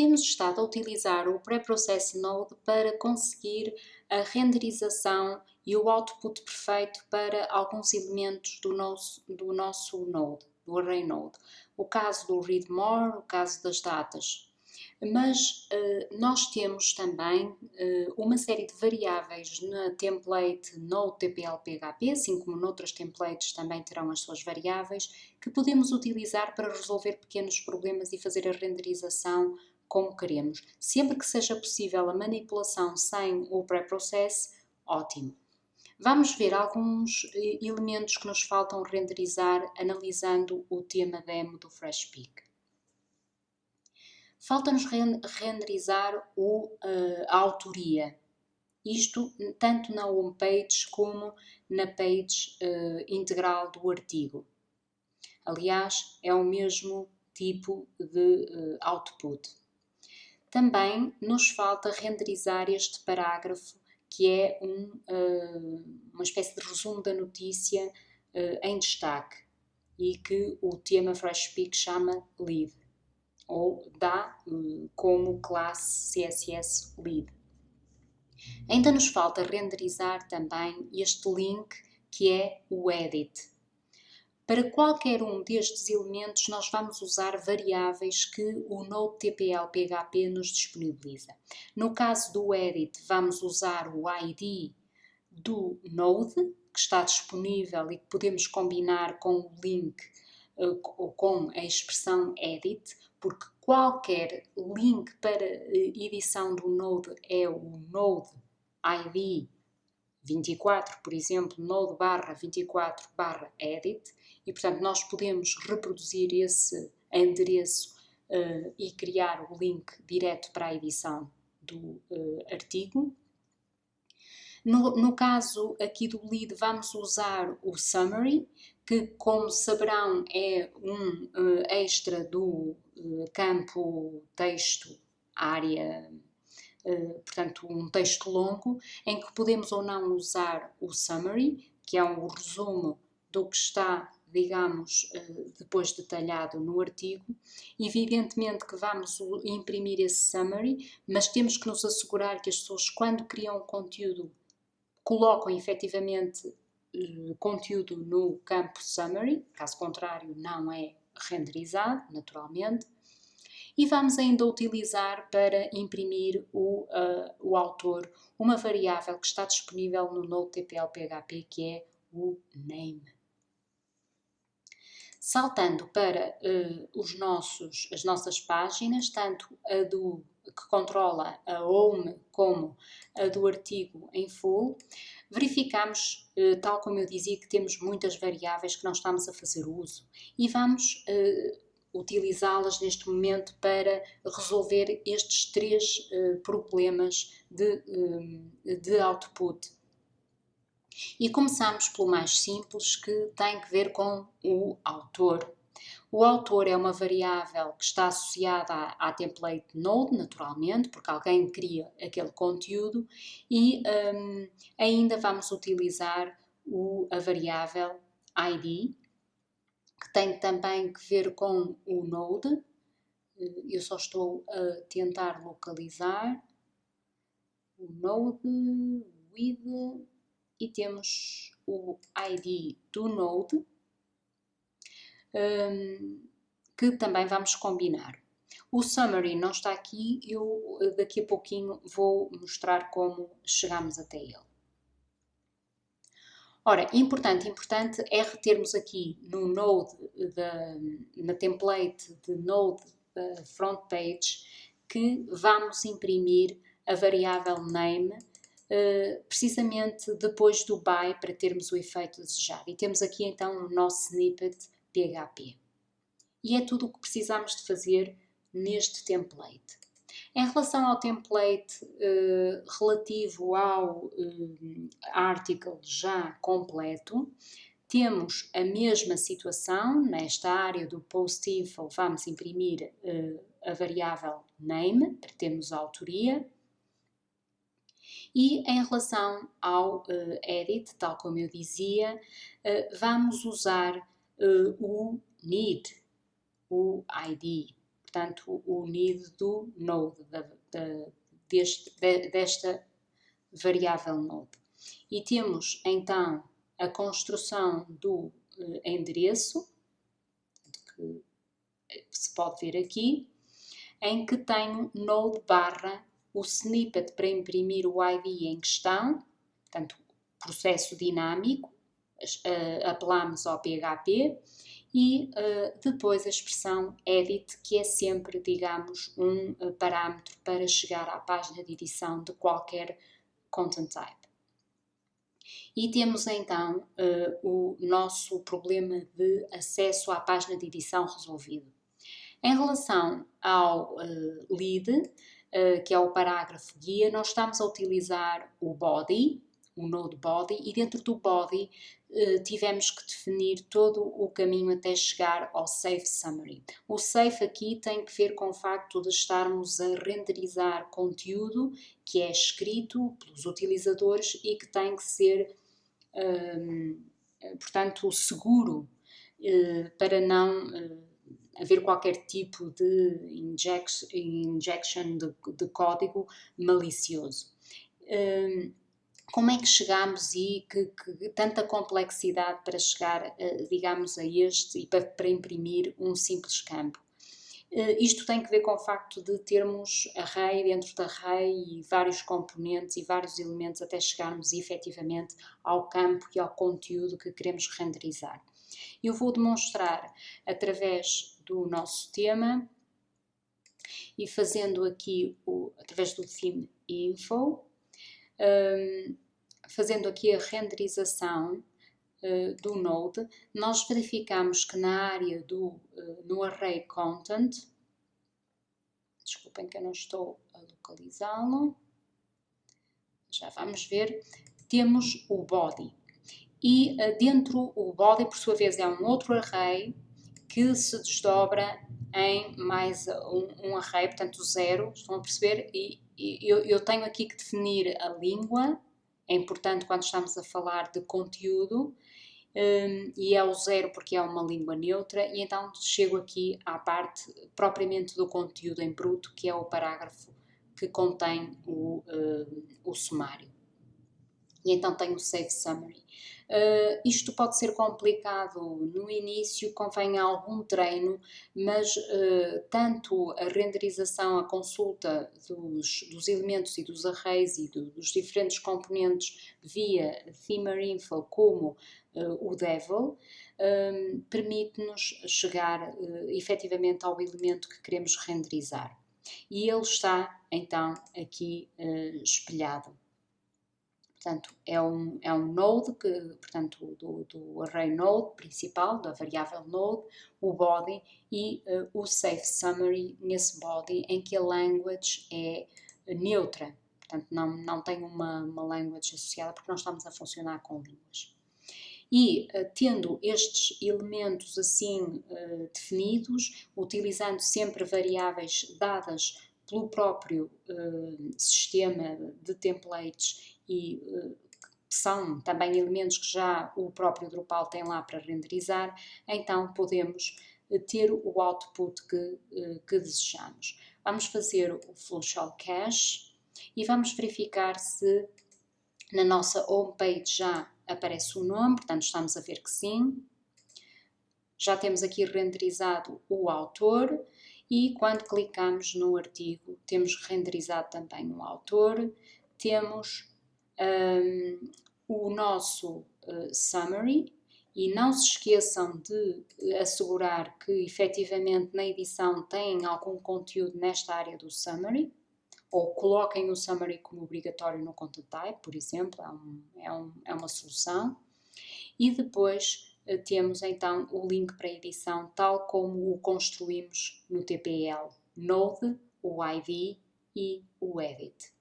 temos estado a utilizar o Preprocess Node para conseguir a renderização e o output perfeito para alguns elementos do nosso, do nosso node, do array node. O caso do read more, o caso das datas. Mas uh, nós temos também uh, uma série de variáveis na template Node TPL PHP, assim como noutras templates também terão as suas variáveis, que podemos utilizar para resolver pequenos problemas e fazer a renderização como queremos. Sempre que seja possível a manipulação sem o pré-process, ótimo. Vamos ver alguns eh, elementos que nos faltam renderizar analisando o tema demo do FreshPeak. Falta-nos renderizar o, uh, a autoria. Isto tanto na homepage como na page uh, integral do artigo. Aliás, é o mesmo tipo de uh, output. Também nos falta renderizar este parágrafo, que é um, uh, uma espécie de resumo da notícia uh, em destaque e que o tema FreshSpeak chama lead, ou dá uh, como classe CSS lead. Ainda nos falta renderizar também este link que é o edit. Para qualquer um destes elementos, nós vamos usar variáveis que o Node TPL PHP nos disponibiliza. No caso do edit, vamos usar o ID do Node, que está disponível e que podemos combinar com o link uh, ou com a expressão edit, porque qualquer link para uh, edição do Node é o Node ID 24, por exemplo, node barra 24 barra edit, e portanto nós podemos reproduzir esse endereço uh, e criar o link direto para a edição do uh, artigo. No, no, caso aqui do lead vamos usar o summary, que como saberão é um uh, extra do campo texto área portanto, um texto longo, em que podemos ou não usar o summary, que é um resumo do que está, digamos, eh, depois detalhado no artigo. Evidentemente que vamos imprimir esse summary, mas temos que nos assegurar que as pessoas, quando criam conteúdo, colocam efetivamente eh, conteúdo no campo summary, caso contrário não é renderizado, naturalmente e vamos ainda utilizar para imprimir o, uh, o autor uma variável que está disponível no Node.tpl.php que é o name. Saltando para uh, os nossos, as nossas páginas, tanto a do que controla a home como a do artigo em full, verificamos, uh, tal como eu dizia, que temos muitas variáveis que não estamos a fazer uso e vamos uh, utilizá-las neste momento para resolver estes três uh, problemas de, uh, de output. E começamos pelo mais simples, que tem que ver com o autor. O autor é uma variável que está associada à, à template node, naturalmente, porque alguém cria aquele conteúdo, e um, ainda vamos utilizar o, a variável id, que tem também que ver com o Node. Eh, eu só estou a tentar localizar o Node, with, e temos o ID do Node, um, que também vamos combinar. O summary não está aqui, eu eh, daqui a pouquinho vou mostrar como chegamos até ele. Ora, importante, importante é retermos aqui no Node, da, na template de Node da front page, que vamos imprimir a variável name uh, precisamente depois do by para termos o efeito desejado. E temos aqui então o nosso snippet PHP. E é tudo o que precisamos de fazer neste template. Em relação ao template uh, relativo ao uh, article já completo, temos a mesma situação, nesta área do post info vamos imprimir uh, a variável name, para termos a autoria, e em relação ao edit, tal como eu dizia, vamos usar o need, o ID, portanto, o need do node, da, da, deste, de, desta variável node. E temos então a construção do eh, endereço, que se pode ver aqui, em que tenho node barra o snippet para imprimir o ID em questão, portanto, processo dinâmico, apelamos ao PHP, e uh, depois a expressão edit, que é sempre, digamos, um uh, parâmetro para chegar à página de edição de qualquer content type. E temos então uh, o nosso problema de acesso à página de edição resolvido. Em relação ao lead, que é o parágrafo guia, nós estamos a utilizar o body, o node body, e dentro do body tivemos que definir todo o caminho até chegar ao safe summary. O safe aqui tem que ver com o facto de estarmos a renderizar conteúdo que é escrito pelos utilizadores e que tem que ser portanto, seguro uh, para não uh, haver qualquer tipo de injection, injection de, de código malicioso. Como é que chegamos e que, que, tanta complexidade para chegar, digamos, a este e para, para imprimir um simples campo? Uh, isto tem que ver com o facto de termos array dentro da array e vários componentes e vários elementos até chegarmos efetivamente ao campo e ao conteúdo que queremos renderizar. Eu vou demonstrar através do nosso tema e fazendo aqui o, através do theme info, um, fazendo aqui a renderização uh, do Node, nós verificamos que na área do, uh, no array content, desculpem que eu não estou a localizá-lo, já vamos ver, temos o body. E uh, dentro o body, por sua vez, é um outro array que se desdobra em mais um, um array, portanto zero, estão a perceber? E, e eu, eu tenho aqui que definir a língua, é importante quando estamos a falar de conteúdo, um, e é o zero porque é uma língua neutra, e então chego aqui à parte propriamente do conteúdo em bruto, que é o parágrafo que contém o, uh, o sumário. E então tenho o Save Summary. Uh, isto pode ser complicado no início, convém algum treino, mas uh, tanto a renderização, a consulta dos, dos elementos e dos arrays e do, dos diferentes componentes via Themerinfo, como uh, o Devil, um, permite-nos chegar uh, efetivamente ao elemento que queremos renderizar. E ele está então aqui espelhado. Portanto, é um, é um node, que, portanto, do, do array node principal, da variável node, o body e uh, o safe summary nesse body em que a language é neutra. Portanto, não, não tem uma, uma language associada porque nós estamos a funcionar com línguas e uh, tendo estes elementos assim uh, definidos, utilizando sempre variáveis dadas pelo próprio uh, sistema de templates e que são também elementos que já o próprio Drupal tem lá para renderizar, então podemos ter o output que, que desejamos. Vamos fazer o Functional Cache e vamos verificar se na nossa homepage já aparece o nome, portanto estamos a ver que sim. Já temos aqui renderizado o autor e quando clicamos no artigo temos renderizado também o autor, temos um, o nosso uh, summary e não se esqueçam de assegurar que efetivamente na edição tem algum conteúdo nesta área do summary ou coloquem o summary como obrigatório no content type, por exemplo, é, um, é, um, é uma solução. E depois uh, temos então o link para edição, tal como o construímos no TPL, Node, o ID e o Edit.